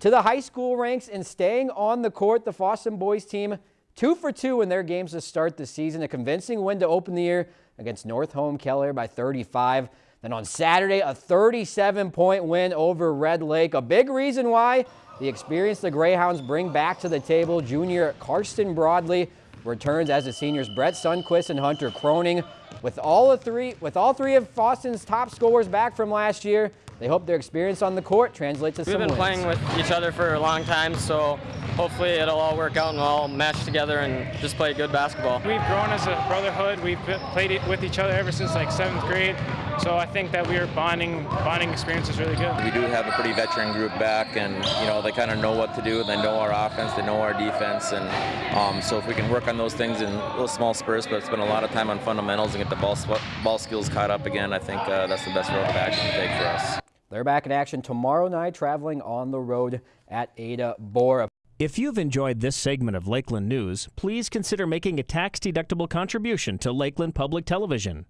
To the high school ranks and staying on the court, the Fosston boys team two for two in their games to start the season. A convincing win to open the year against Northome-Kelliher by 35. Then on Saturday, a 37-point win over Red Lake. A big reason why the experience the Greyhounds bring back to the table. Junior Karsten Broadley returns as the seniors Brett Sundquist and Hunter Croning. With all of three, with all three of Fosston's top scorers back from last year, they hope their experience on the court translates to We've some been wins. playing with each other for a long time, so hopefully it'll all work out and we'll all mesh together and just play good basketball. We've grown as a brotherhood. We've played it with each other ever since like seventh grade. So I think that we're bonding bonding experience is really good. We do have a pretty veteran group back, and you know they kind of know what to do. They know our offense, they know our defense, and um, so if we can work on those things in little small spurts, but spend a lot of time on fundamentals and get the ball ball skills caught up again, I think uh, that's the best road of action to take for us. They're back in action tomorrow night, traveling on the road at Ada-Borup. If you've enjoyed this segment of Lakeland News, please consider making a tax-deductible contribution to Lakeland Public Television.